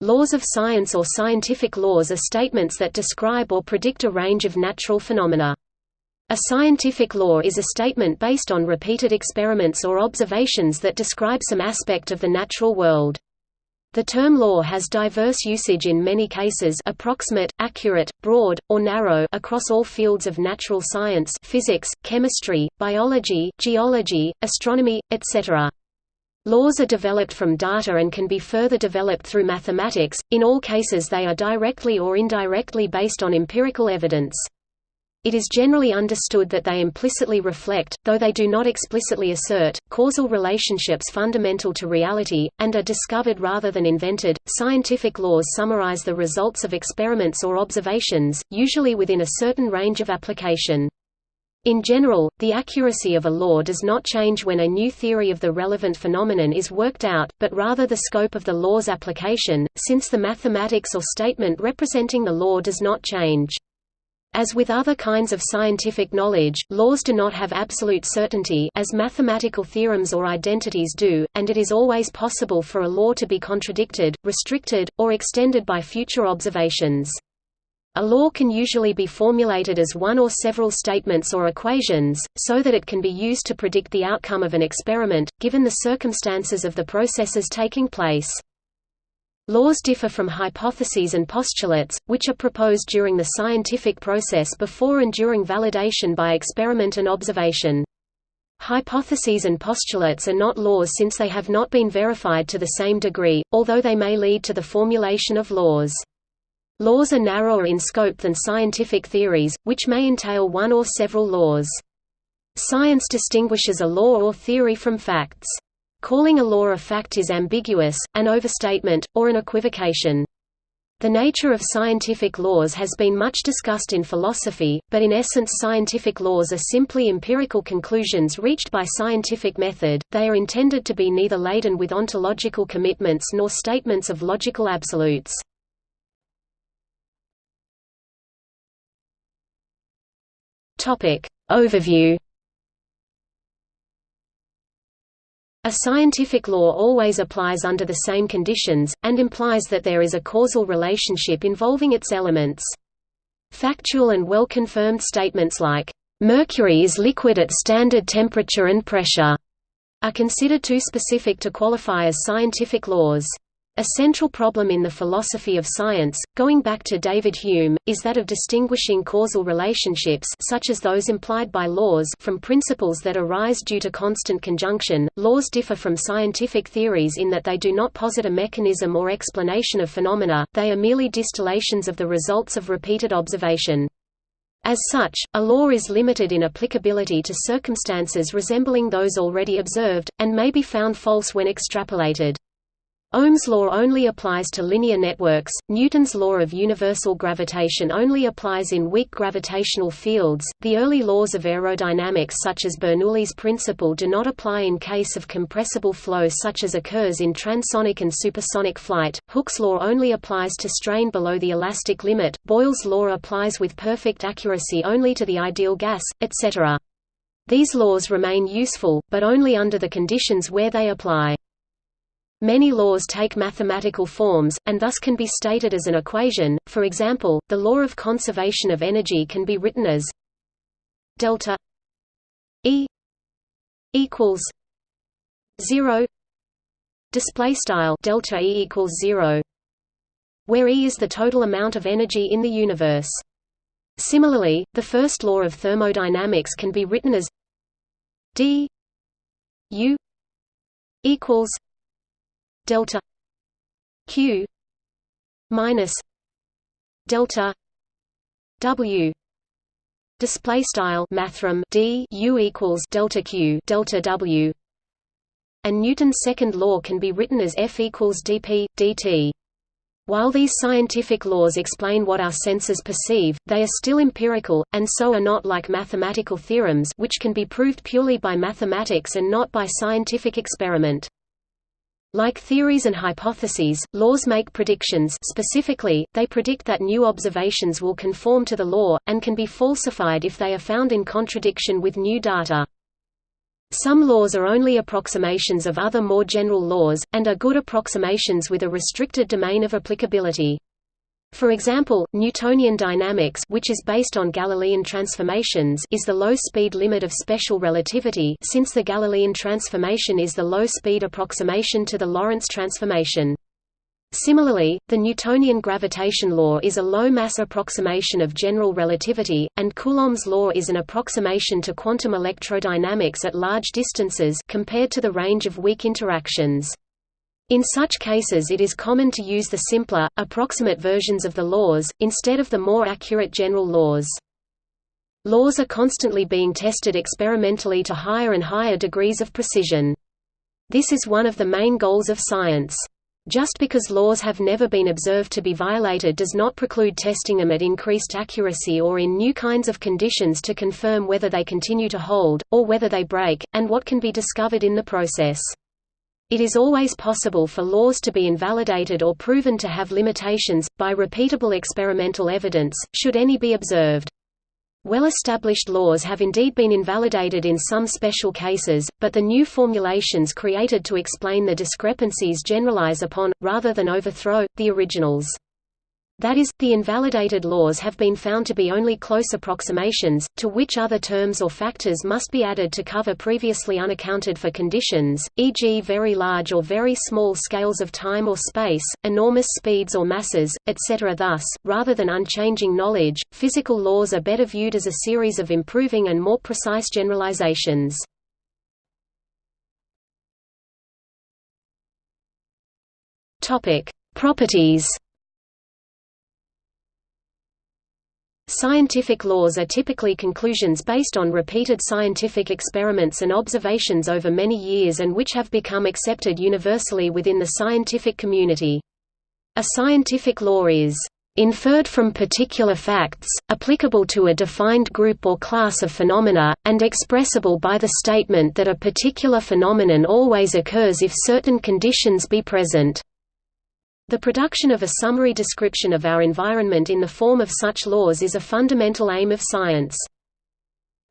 Laws of science or scientific laws are statements that describe or predict a range of natural phenomena. A scientific law is a statement based on repeated experiments or observations that describe some aspect of the natural world. The term law has diverse usage in many cases approximate, accurate, broad, or narrow across all fields of natural science physics, chemistry, biology, geology, astronomy, etc. Laws are developed from data and can be further developed through mathematics, in all cases they are directly or indirectly based on empirical evidence. It is generally understood that they implicitly reflect, though they do not explicitly assert, causal relationships fundamental to reality, and are discovered rather than invented. Scientific laws summarize the results of experiments or observations, usually within a certain range of application. In general, the accuracy of a law does not change when a new theory of the relevant phenomenon is worked out, but rather the scope of the law's application, since the mathematics or statement representing the law does not change. As with other kinds of scientific knowledge, laws do not have absolute certainty as mathematical theorems or identities do, and it is always possible for a law to be contradicted, restricted, or extended by future observations. A law can usually be formulated as one or several statements or equations, so that it can be used to predict the outcome of an experiment, given the circumstances of the processes taking place. Laws differ from hypotheses and postulates, which are proposed during the scientific process before and during validation by experiment and observation. Hypotheses and postulates are not laws since they have not been verified to the same degree, although they may lead to the formulation of laws. Laws are narrower in scope than scientific theories, which may entail one or several laws. Science distinguishes a law or theory from facts. Calling a law a fact is ambiguous, an overstatement, or an equivocation. The nature of scientific laws has been much discussed in philosophy, but in essence scientific laws are simply empirical conclusions reached by scientific method, they are intended to be neither laden with ontological commitments nor statements of logical absolutes. Topic. Overview A scientific law always applies under the same conditions, and implies that there is a causal relationship involving its elements. Factual and well-confirmed statements like, "...mercury is liquid at standard temperature and pressure," are considered too specific to qualify as scientific laws. A central problem in the philosophy of science, going back to David Hume, is that of distinguishing causal relationships such as those implied by laws from principles that arise due to constant conjunction. Laws differ from scientific theories in that they do not posit a mechanism or explanation of phenomena, they are merely distillations of the results of repeated observation. As such, a law is limited in applicability to circumstances resembling those already observed, and may be found false when extrapolated. Ohm's law only applies to linear networks, Newton's law of universal gravitation only applies in weak gravitational fields, the early laws of aerodynamics such as Bernoulli's principle do not apply in case of compressible flow such as occurs in transonic and supersonic flight, Hooke's law only applies to strain below the elastic limit, Boyle's law applies with perfect accuracy only to the ideal gas, etc. These laws remain useful, but only under the conditions where they apply. Many laws take mathematical forms, and thus can be stated as an equation, for example, the law of conservation of energy can be written as delta E equals 0 display style delta E equals 0 where E is the total amount of energy in the universe. Similarly, the first law of thermodynamics can be written as d U equals delta q minus delta w. Display style mathrm d u equals delta q delta w. And Newton's second law can be written as F equals dp dt while these scientific laws explain what our senses perceive, they are still empirical, and so are not like mathematical theorems which can be proved purely by mathematics and not by scientific experiment. Like theories and hypotheses, laws make predictions specifically, they predict that new observations will conform to the law, and can be falsified if they are found in contradiction with new data. Some laws are only approximations of other more general laws, and are good approximations with a restricted domain of applicability. For example, Newtonian dynamics which is based on Galilean transformations is the low-speed limit of special relativity since the Galilean transformation is the low-speed approximation to the Lorentz transformation. Similarly, the Newtonian gravitation law is a low-mass approximation of general relativity, and Coulomb's law is an approximation to quantum electrodynamics at large distances compared to the range of weak interactions. In such cases it is common to use the simpler, approximate versions of the laws, instead of the more accurate general laws. Laws are constantly being tested experimentally to higher and higher degrees of precision. This is one of the main goals of science. Just because laws have never been observed to be violated does not preclude testing them at increased accuracy or in new kinds of conditions to confirm whether they continue to hold, or whether they break, and what can be discovered in the process. It is always possible for laws to be invalidated or proven to have limitations, by repeatable experimental evidence, should any be observed. Well-established laws have indeed been invalidated in some special cases, but the new formulations created to explain the discrepancies generalize upon, rather than overthrow, the originals. That is, the invalidated laws have been found to be only close approximations, to which other terms or factors must be added to cover previously unaccounted for conditions, e.g. very large or very small scales of time or space, enormous speeds or masses, etc. Thus, rather than unchanging knowledge, physical laws are better viewed as a series of improving and more precise generalizations. Properties Scientific laws are typically conclusions based on repeated scientific experiments and observations over many years and which have become accepted universally within the scientific community. A scientific law is inferred from particular facts, applicable to a defined group or class of phenomena, and expressible by the statement that a particular phenomenon always occurs if certain conditions be present. The production of a summary description of our environment in the form of such laws is a fundamental aim of science.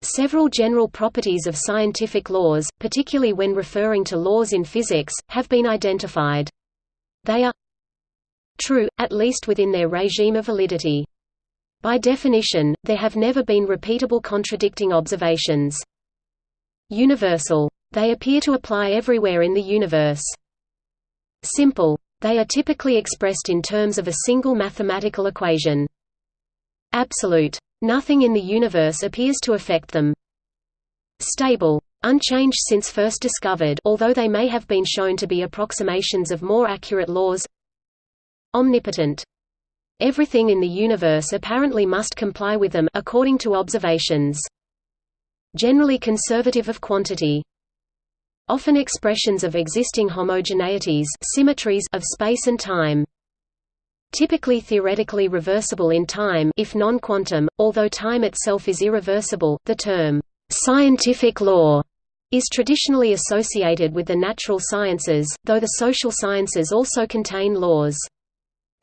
Several general properties of scientific laws, particularly when referring to laws in physics, have been identified. They are true, at least within their regime of validity. By definition, there have never been repeatable contradicting observations. Universal. They appear to apply everywhere in the universe. Simple. They are typically expressed in terms of a single mathematical equation. Absolute. Nothing in the universe appears to affect them. Stable. Unchanged since first discovered although they may have been shown to be approximations of more accurate laws Omnipotent. Everything in the universe apparently must comply with them according to observations. Generally conservative of quantity often expressions of existing homogeneities symmetries of space and time. Typically theoretically reversible in time if non-quantum, although time itself is irreversible, the term, "'scientific law' is traditionally associated with the natural sciences, though the social sciences also contain laws.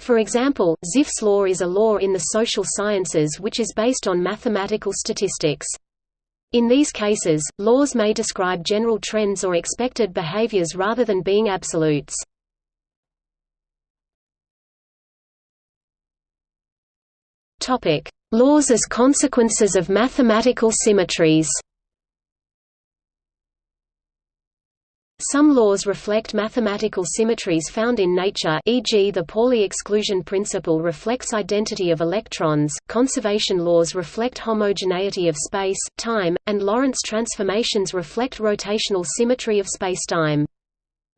For example, Zipf's law is a law in the social sciences which is based on mathematical statistics. In these cases, laws may describe general trends or expected behaviors rather than being absolutes. Laws as consequences of mathematical symmetries Some laws reflect mathematical symmetries found in nature e.g. the Pauli exclusion principle reflects identity of electrons, conservation laws reflect homogeneity of space, time, and Lorentz transformations reflect rotational symmetry of spacetime.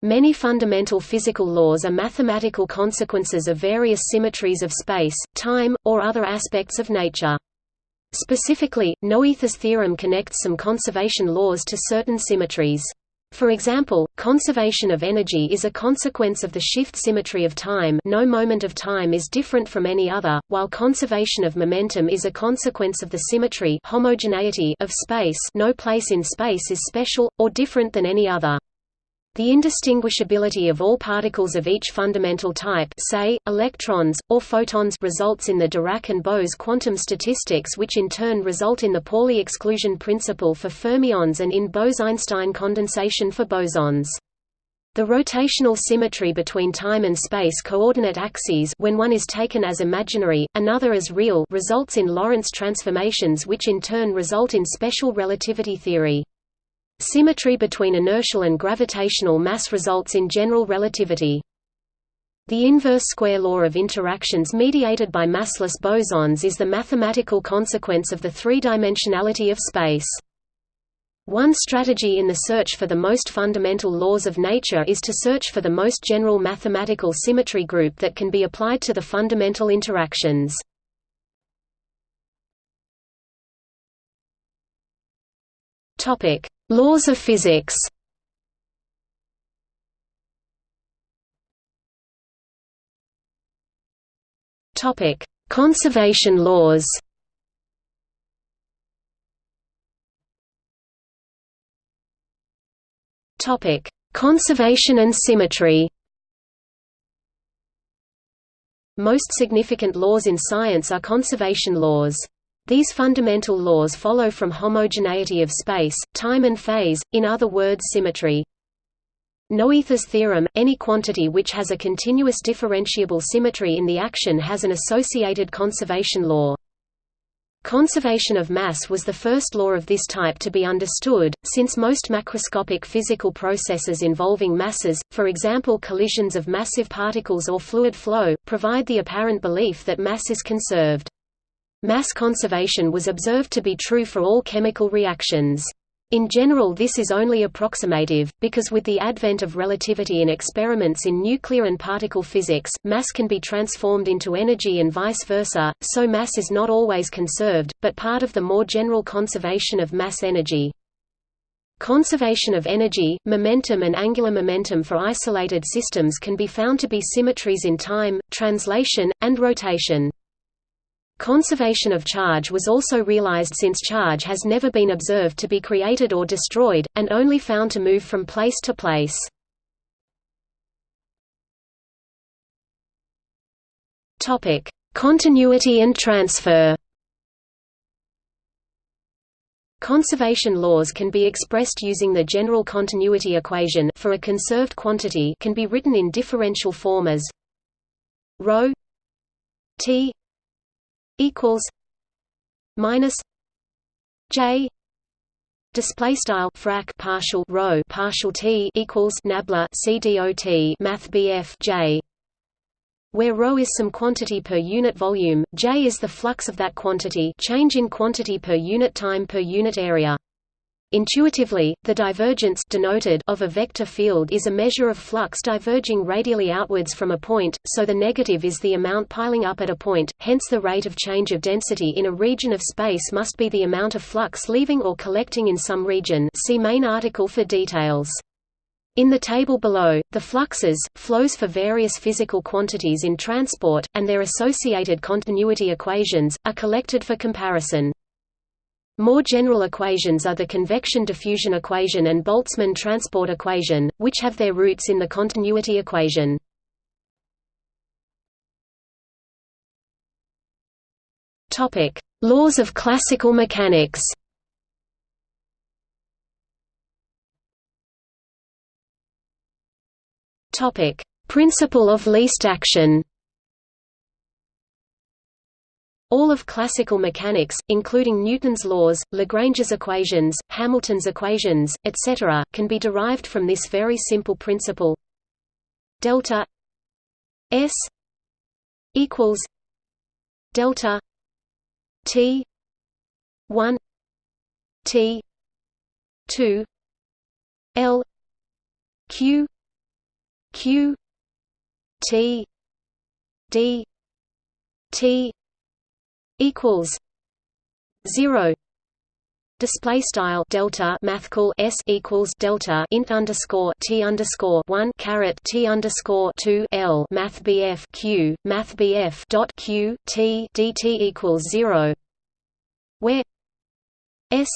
Many fundamental physical laws are mathematical consequences of various symmetries of space, time, or other aspects of nature. Specifically, Noether's theorem connects some conservation laws to certain symmetries. For example, conservation of energy is a consequence of the shift symmetry of time no moment of time is different from any other, while conservation of momentum is a consequence of the symmetry homogeneity of space no place in space is special, or different than any other. The indistinguishability of all particles of each fundamental type say, electrons, or photons results in the Dirac and Bose quantum statistics which in turn result in the Pauli exclusion principle for fermions and in Bose–Einstein condensation for bosons. The rotational symmetry between time and space coordinate axes when one is taken as imaginary, another as real results in Lorentz transformations which in turn result in special relativity theory. Symmetry between inertial and gravitational mass results in general relativity. The inverse square law of interactions mediated by massless bosons is the mathematical consequence of the three-dimensionality of space. One strategy in the search for the most fundamental laws of nature is to search for the most general mathematical symmetry group that can be applied to the fundamental interactions. Topic: Laws of physics Topic: Conservation laws. Topic: Conservation and symmetry. Most significant laws in science are conservation laws. These fundamental laws follow from homogeneity of space, time and phase, in other words symmetry. Noether's theorem, any quantity which has a continuous differentiable symmetry in the action has an associated conservation law. Conservation of mass was the first law of this type to be understood, since most macroscopic physical processes involving masses, for example collisions of massive particles or fluid flow, provide the apparent belief that mass is conserved. Mass conservation was observed to be true for all chemical reactions. In general this is only approximative, because with the advent of relativity in experiments in nuclear and particle physics, mass can be transformed into energy and vice versa, so mass is not always conserved, but part of the more general conservation of mass energy. Conservation of energy, momentum and angular momentum for isolated systems can be found to be symmetries in time, translation, and rotation. Conservation of charge was also realized since charge has never been observed to be created or destroyed, and only found to move from place to place. Continuity and transfer Conservation laws can be expressed using the general continuity equation for a conserved quantity can be written in differential form as ρ t equals minus J display style frac partial rho partial T equals nabla CDOT math BF J where ρ is some quantity per unit volume, J is the flux of that quantity change in quantity per unit time per unit area. Intuitively, the divergence denoted of a vector field is a measure of flux diverging radially outwards from a point, so the negative is the amount piling up at a point, hence the rate of change of density in a region of space must be the amount of flux leaving or collecting in some region see main article for details. In the table below, the fluxes, flows for various physical quantities in transport, and their associated continuity equations, are collected for comparison. More general equations are the convection diffusion equation and Boltzmann transport equation, which have their roots in the continuity equation. Topic: Laws of classical mechanics. Topic: Principle of least action. All of classical mechanics, including Newton's laws, Lagrange's equations, Hamilton's equations, etc., can be derived from this very simple principle delta s equals delta t 1 t 2 l q q t d t equals zero. Display style delta mathcal s equals delta int underscore t underscore one caret t underscore two l math bf q math bf dot q t dt equals zero. Where s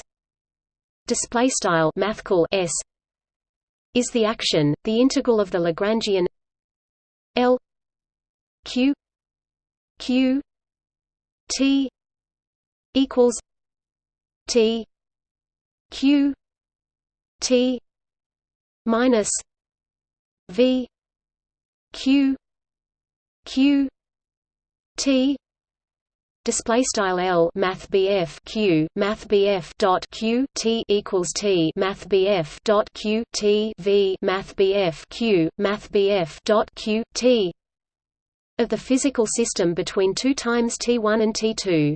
display style mathcal s is the action, the integral of the Lagrangian L Q Q T equals T Q T minus V Q Q T display style L math BF Q math BF dot Q T equals T math BF dot Q T V math BF Q math BF dot Q T of the physical system between 2 times T1 and T2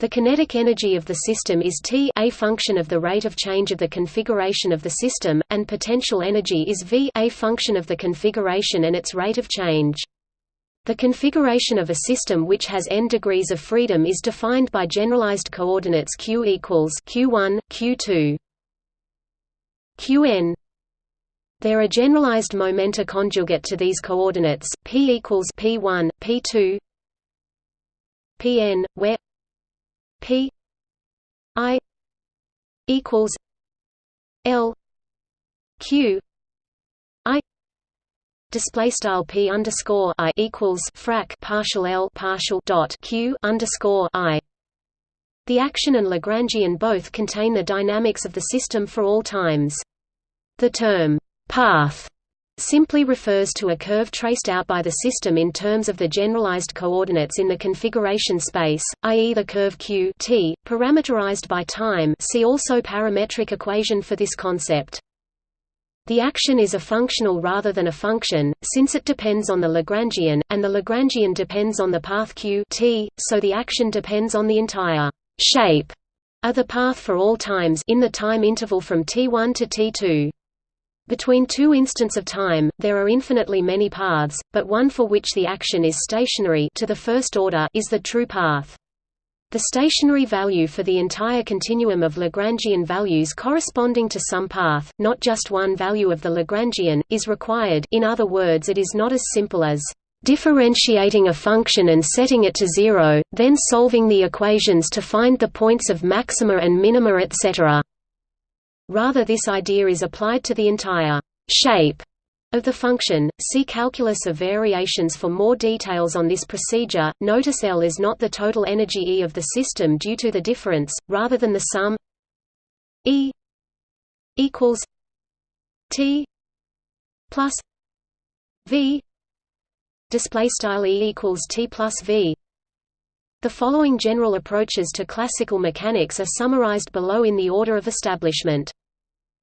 the kinetic energy of the system is T a function of the rate of change of the configuration of the system, and potential energy is V a function of the configuration and its rate of change. The configuration of a system which has n degrees of freedom is defined by generalized coordinates q equals q1, q2, qn. There are generalized momenta conjugate to these coordinates, p equals p1, p2, pn, where P I equals L Q I display style P underscore I equals frac partial L partial dot Q underscore I the action and Lagrangian both contain the dynamics of the system for all times. The term path simply refers to a curve traced out by the system in terms of the generalized coordinates in the configuration space, i.e. the curve q t, parameterized by time see also parametric equation for this concept. The action is a functional rather than a function, since it depends on the Lagrangian, and the Lagrangian depends on the path q t, so the action depends on the entire shape of the path for all times in the time interval from t1 to t2. Between two instants of time, there are infinitely many paths, but one for which the action is stationary to the first order is the true path. The stationary value for the entire continuum of Lagrangian values corresponding to some path, not just one value of the Lagrangian, is required in other words it is not as simple as differentiating a function and setting it to zero, then solving the equations to find the points of maxima and minima etc. Rather this idea is applied to the entire shape of the function. See calculus of variations for more details on this procedure. Notice L is not the total energy E of the system due to the difference, rather than the sum E equals T plus V display style E equals T plus V. The following general approaches to classical mechanics are summarized below in the order of establishment.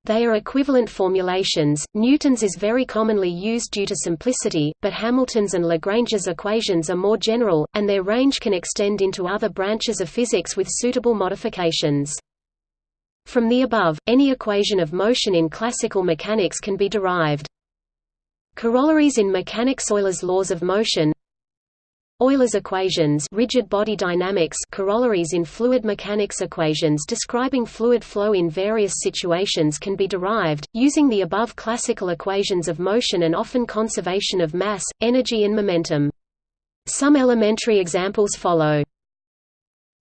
They are equivalent formulations. Newton's is very commonly used due to simplicity, but Hamilton's and Lagrange's equations are more general, and their range can extend into other branches of physics with suitable modifications. From the above, any equation of motion in classical mechanics can be derived. Corollaries in mechanics Euler's laws of motion Euler's equations rigid body dynamics corollaries in fluid mechanics equations describing fluid flow in various situations can be derived, using the above classical equations of motion and often conservation of mass, energy and momentum. Some elementary examples follow.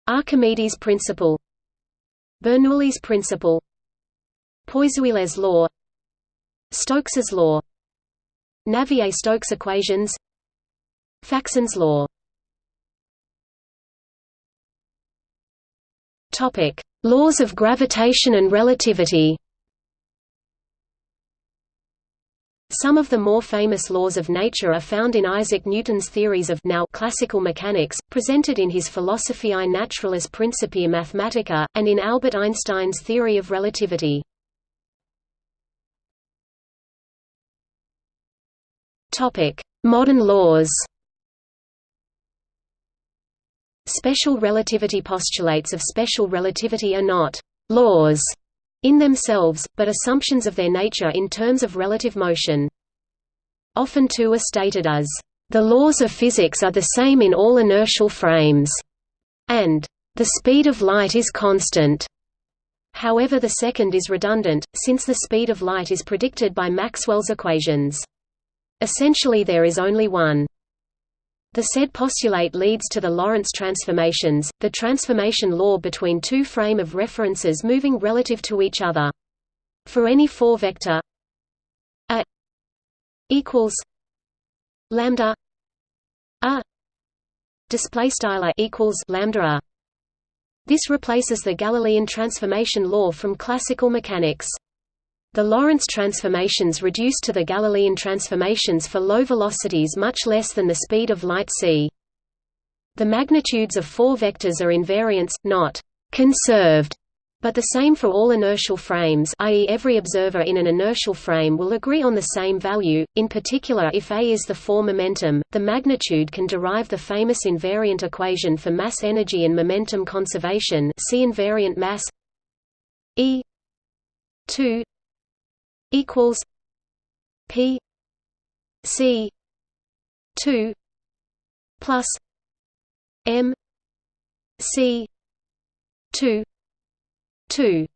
Archimedes' principle. Bernoulli's principle. Poiseuille's law. Stokes's law. Navier-Stokes equations Faxén's law Topic: Laws of gravitation and relativity. Some of the more famous laws of nature are found in Isaac Newton's theories of now classical mechanics, presented in his Philosophiae Naturalis Principia Mathematica, and in Albert Einstein's theory of relativity. Modern laws Special relativity postulates of special relativity are not «laws» in themselves, but assumptions of their nature in terms of relative motion. Often two are stated as «the laws of physics are the same in all inertial frames» and «the speed of light is constant». However the second is redundant, since the speed of light is predicted by Maxwell's equations. Essentially there is only one the said postulate leads to the Lorentz transformations, the transformation law between two frame of references moving relative to each other. For any four-vector a equals lambda a display style equals lambda a this replaces the Galilean transformation law from classical mechanics. The Lorentz transformations reduce to the Galilean transformations for low velocities much less than the speed of light c. The magnitudes of four vectors are invariants, not conserved, but the same for all inertial frames i.e. every observer in an inertial frame will agree on the same value, in particular if A is the four momentum, the magnitude can derive the famous invariant equation for mass energy and momentum conservation see invariant mass E 2 equals P C 2 plus M C 2 2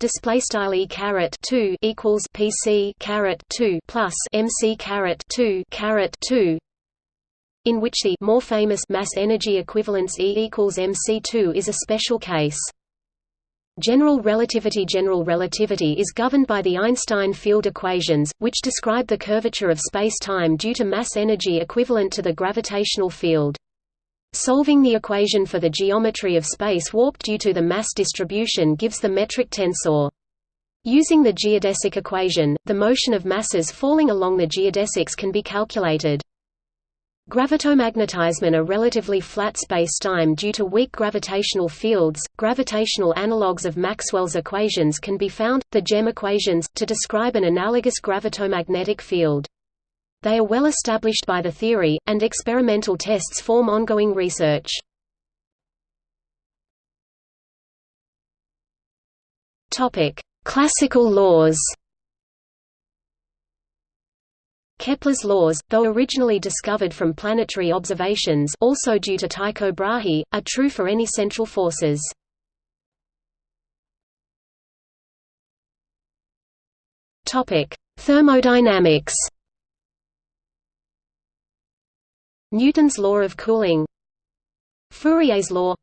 display style e caret 2 equals pc caret 2 plus mc caret 2 caret 2 in which the more famous mass energy equivalence E equals mc2 is a special case General relativity General relativity is governed by the Einstein field equations, which describe the curvature of space-time due to mass energy equivalent to the gravitational field. Solving the equation for the geometry of space warped due to the mass distribution gives the metric tensor. Using the geodesic equation, the motion of masses falling along the geodesics can be calculated. Gravitomagnetism a relatively flat space-time due to weak gravitational fields. Gravitational analogues of Maxwell's equations can be found, the GEM equations, to describe an analogous gravitomagnetic field. They are well established by the theory, and experimental tests form ongoing research. Classical laws Kepler's laws, though originally discovered from planetary observations also due to Tycho Brahe, are true for any central forces. Thermodynamics. Newton's law of cooling. Fourier's law.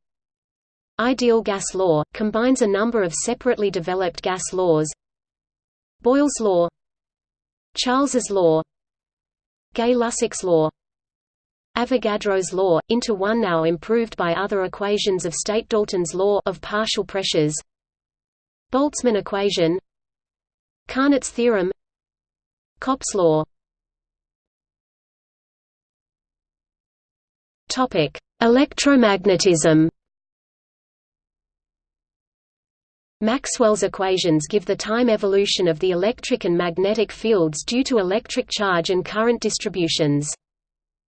Ideal gas law, combines a number of separately developed gas laws. Boyle's law. Charles's law Gay-Lussac's law. Avogadro's law, into one now improved by other equations of state Dalton's law of partial pressures. Boltzmann equation. Carnot's theorem. Kopp's law. Topic: Electromagnetism. Maxwell's equations give the time evolution of the electric and magnetic fields due to electric charge and current distributions.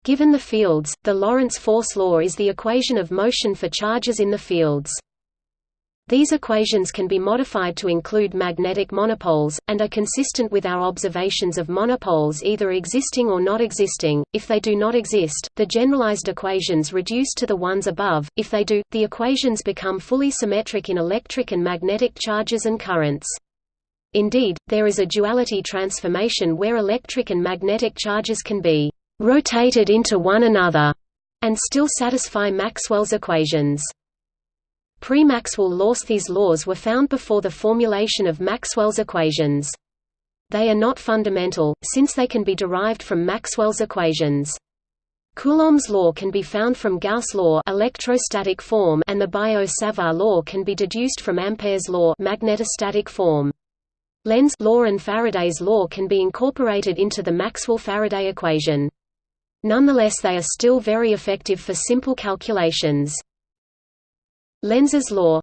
Given the fields, the Lorentz force law is the equation of motion for charges in the fields. These equations can be modified to include magnetic monopoles, and are consistent with our observations of monopoles either existing or not existing. If they do not exist, the generalized equations reduce to the ones above, if they do, the equations become fully symmetric in electric and magnetic charges and currents. Indeed, there is a duality transformation where electric and magnetic charges can be rotated into one another and still satisfy Maxwell's equations. Pre-Maxwell laws These laws were found before the formulation of Maxwell's equations. They are not fundamental, since they can be derived from Maxwell's equations. Coulomb's law can be found from Gauss' law electrostatic form and the Biot-Savart law can be deduced from Ampere's law magnetostatic form. Lenz law and Faraday's law can be incorporated into the Maxwell-Faraday equation. Nonetheless they are still very effective for simple calculations. Lenz's law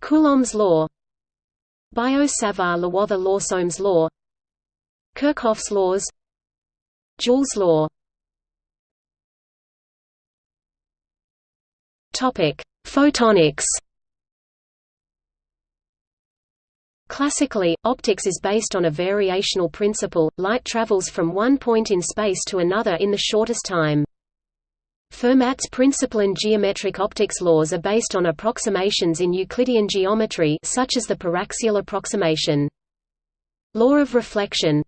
Coulomb's law Biot-Savart-Lewother-Lawsom's law Kirchhoff's laws Joule's law Topic: Photonics. Classically, optics is based on a variational principle, light travels from one point in space to another in the shortest time. Fermat's principle and geometric optics laws are based on approximations in Euclidean geometry such as the paraxial approximation. Law of reflection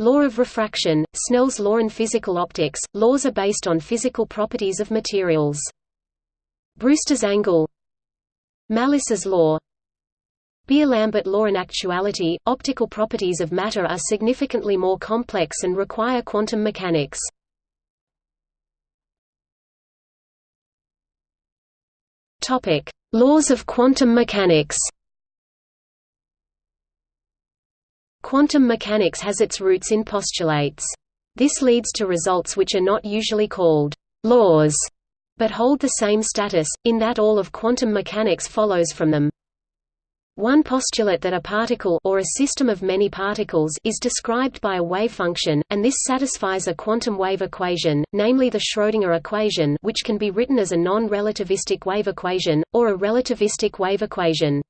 Law of refraction, Snell's law in physical optics, laws are based on physical properties of materials. Brewster's angle Malus's law Beer-Lambert law In actuality, optical properties of matter are significantly more complex and require quantum mechanics. Laws of quantum mechanics Quantum mechanics has its roots in postulates. This leads to results which are not usually called laws, but hold the same status, in that all of quantum mechanics follows from them. One postulate that a particle or a system of many particles is described by a wave function, and this satisfies a quantum wave equation, namely the Schrödinger equation which can be written as a non-relativistic wave equation, or a relativistic wave equation.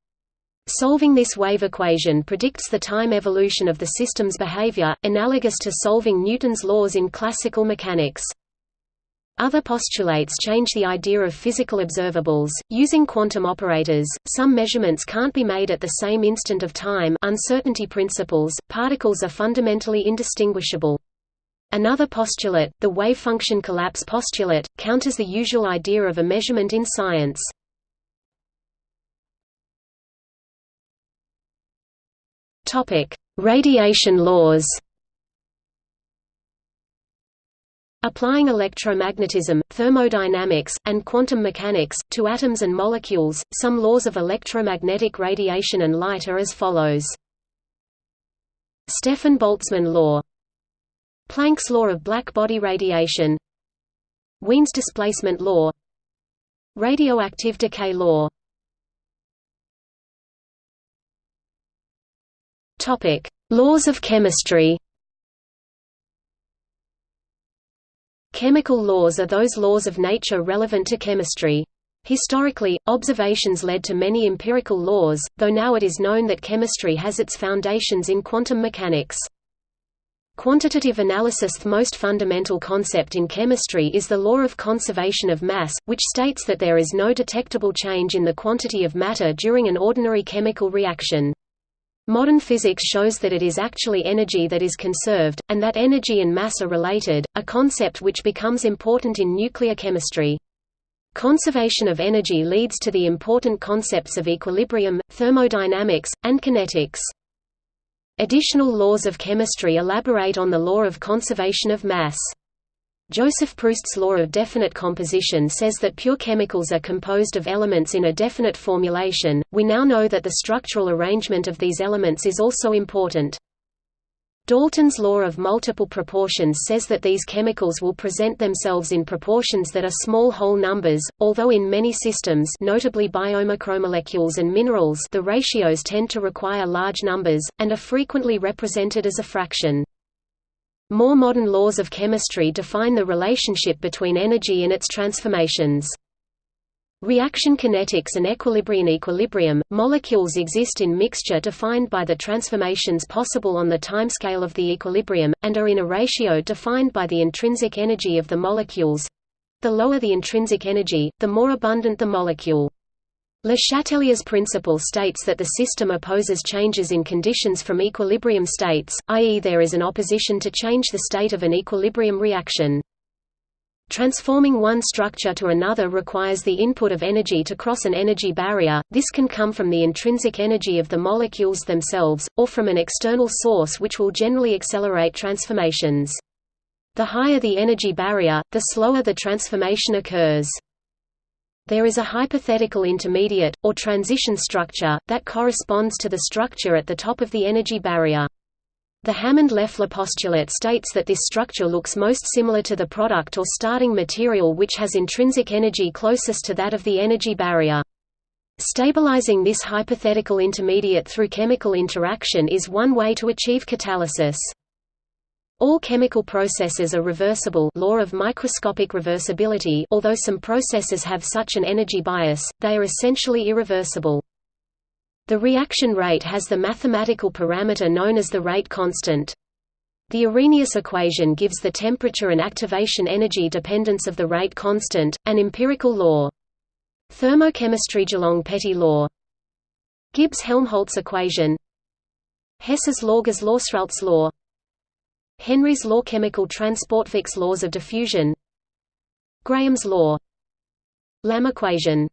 Solving this wave equation predicts the time evolution of the system's behavior, analogous to solving Newton's laws in classical mechanics. Other postulates change the idea of physical observables. Using quantum operators, some measurements can't be made at the same instant of time uncertainty principles, particles are fundamentally indistinguishable. Another postulate, the wave function collapse postulate, counters the usual idea of a measurement in science. Radiation laws Applying electromagnetism, thermodynamics, and quantum mechanics, to atoms and molecules, some laws of electromagnetic radiation and light are as follows. Stefan Boltzmann law. Planck's law of black-body radiation. Wien's displacement law. Radioactive decay law. Laws of chemistry Chemical laws are those laws of nature relevant to chemistry. Historically, observations led to many empirical laws, though now it is known that chemistry has its foundations in quantum mechanics. Quantitative analysis The most fundamental concept in chemistry is the law of conservation of mass, which states that there is no detectable change in the quantity of matter during an ordinary chemical reaction. Modern physics shows that it is actually energy that is conserved, and that energy and mass are related, a concept which becomes important in nuclear chemistry. Conservation of energy leads to the important concepts of equilibrium, thermodynamics, and kinetics. Additional laws of chemistry elaborate on the law of conservation of mass. Joseph Proust's law of definite composition says that pure chemicals are composed of elements in a definite formulation. We now know that the structural arrangement of these elements is also important. Dalton's law of multiple proportions says that these chemicals will present themselves in proportions that are small whole numbers, although in many systems notably biomacromolecules and minerals the ratios tend to require large numbers, and are frequently represented as a fraction. More modern laws of chemistry define the relationship between energy and its transformations. Reaction kinetics and equilibrium equilibrium, molecules exist in mixture defined by the transformations possible on the timescale of the equilibrium, and are in a ratio defined by the intrinsic energy of the molecules. The lower the intrinsic energy, the more abundant the molecule. Le Chatelier's principle states that the system opposes changes in conditions from equilibrium states, i.e. there is an opposition to change the state of an equilibrium reaction. Transforming one structure to another requires the input of energy to cross an energy barrier, this can come from the intrinsic energy of the molecules themselves, or from an external source which will generally accelerate transformations. The higher the energy barrier, the slower the transformation occurs. There is a hypothetical intermediate, or transition structure, that corresponds to the structure at the top of the energy barrier. The Hammond-Leffler postulate states that this structure looks most similar to the product or starting material which has intrinsic energy closest to that of the energy barrier. Stabilizing this hypothetical intermediate through chemical interaction is one way to achieve catalysis. All chemical processes are reversible law of microscopic reversibility although some processes have such an energy bias, they are essentially irreversible. The reaction rate has the mathematical parameter known as the rate constant. The Arrhenius equation gives the temperature and activation energy dependence of the rate constant, an empirical law. Thermochemistry Dulong-Petit law Gibbs-Helmholtz equation Hess's Lorger's Lawsralt's law Henry's law Chemical transport Fick's laws of diffusion. Graham's law. Lamm equation.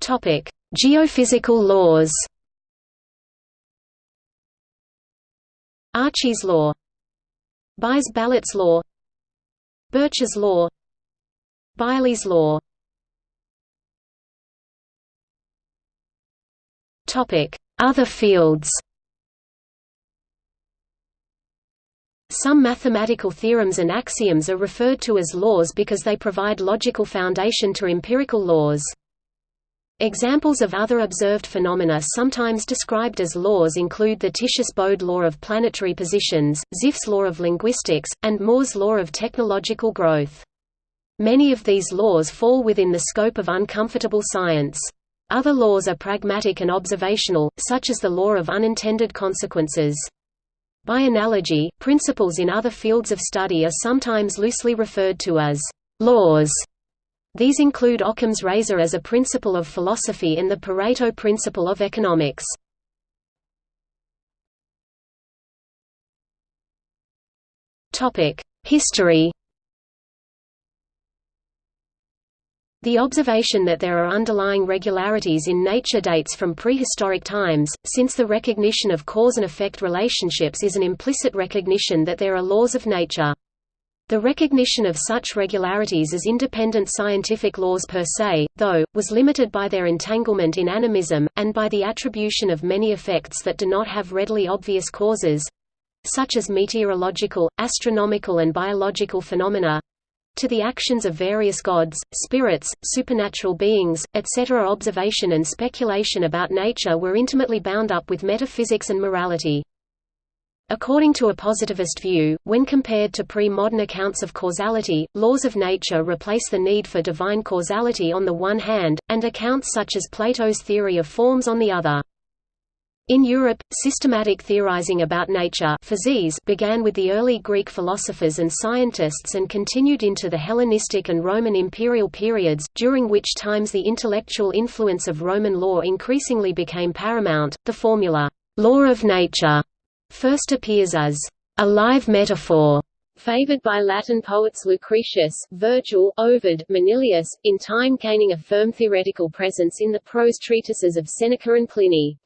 Topic: Geophysical laws. Archie's law, Buys-Ballot's law, Birch's law, Byerlee's law. Topic: Other fields. Some mathematical theorems and axioms are referred to as laws because they provide logical foundation to empirical laws. Examples of other observed phenomena sometimes described as laws include the Titius-Bode law of planetary positions, Zipf's law of linguistics, and Moore's law of technological growth. Many of these laws fall within the scope of uncomfortable science. Other laws are pragmatic and observational, such as the law of unintended consequences. By analogy, principles in other fields of study are sometimes loosely referred to as laws. These include Occam's razor as a principle of philosophy and the Pareto principle of economics. History The observation that there are underlying regularities in nature dates from prehistoric times, since the recognition of cause and effect relationships is an implicit recognition that there are laws of nature. The recognition of such regularities as independent scientific laws per se, though, was limited by their entanglement in animism, and by the attribution of many effects that do not have readily obvious causes—such as meteorological, astronomical and biological phenomena, to the actions of various gods, spirits, supernatural beings, etc. Observation and speculation about nature were intimately bound up with metaphysics and morality. According to a positivist view, when compared to pre-modern accounts of causality, laws of nature replace the need for divine causality on the one hand, and accounts such as Plato's theory of forms on the other. In Europe, systematic theorizing about nature physis began with the early Greek philosophers and scientists and continued into the Hellenistic and Roman imperial periods, during which times the intellectual influence of Roman law increasingly became paramount. The formula, law of nature, first appears as a live metaphor favored by Latin poets Lucretius, Virgil, Ovid, Manilius, in time gaining a firm theoretical presence in the prose treatises of Seneca and Pliny.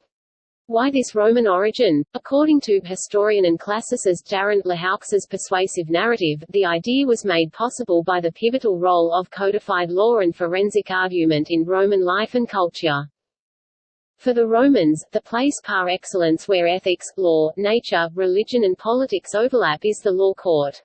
Why this Roman origin? According to historian and classicist Daryn Lehoux's persuasive narrative, the idea was made possible by the pivotal role of codified law and forensic argument in Roman life and culture. For the Romans, the place par excellence where ethics, law, nature, religion and politics overlap is the law court.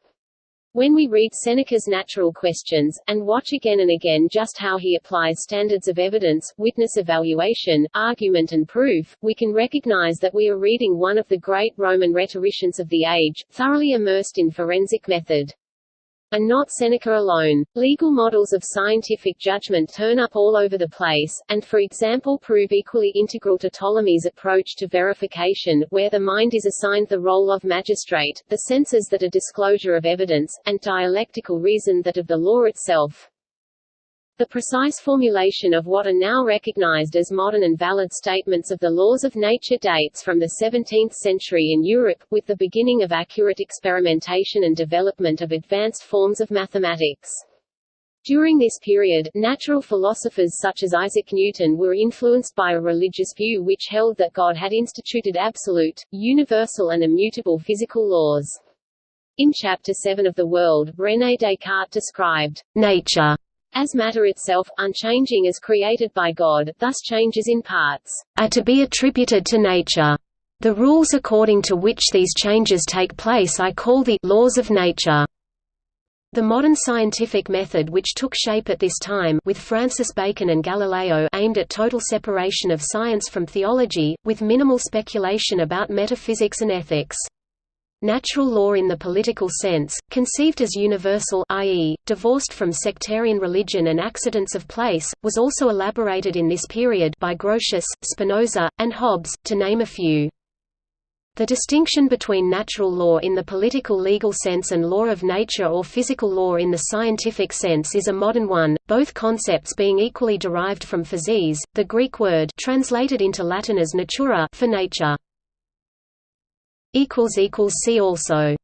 When we read Seneca's Natural Questions, and watch again and again just how he applies standards of evidence, witness evaluation, argument and proof, we can recognize that we are reading one of the great Roman rhetoricians of the age, thoroughly immersed in forensic method. And not Seneca alone. Legal models of scientific judgment turn up all over the place, and for example prove equally integral to Ptolemy's approach to verification, where the mind is assigned the role of magistrate, the senses that are disclosure of evidence, and dialectical reason that of the law itself. The precise formulation of what are now recognized as modern and valid statements of the laws of nature dates from the 17th century in Europe, with the beginning of accurate experimentation and development of advanced forms of mathematics. During this period, natural philosophers such as Isaac Newton were influenced by a religious view which held that God had instituted absolute, universal and immutable physical laws. In Chapter 7 of The World, René Descartes described nature as matter itself, unchanging as created by God, thus changes in parts, are to be attributed to nature. The rules according to which these changes take place I call the laws of nature. The modern scientific method which took shape at this time with Francis Bacon and Galileo aimed at total separation of science from theology, with minimal speculation about metaphysics and ethics. Natural law in the political sense, conceived as universal i.e., divorced from sectarian religion and accidents of place, was also elaborated in this period by Grotius, Spinoza, and Hobbes, to name a few. The distinction between natural law in the political legal sense and law of nature or physical law in the scientific sense is a modern one, both concepts being equally derived from physis, the Greek word translated into Latin as natura for nature. See also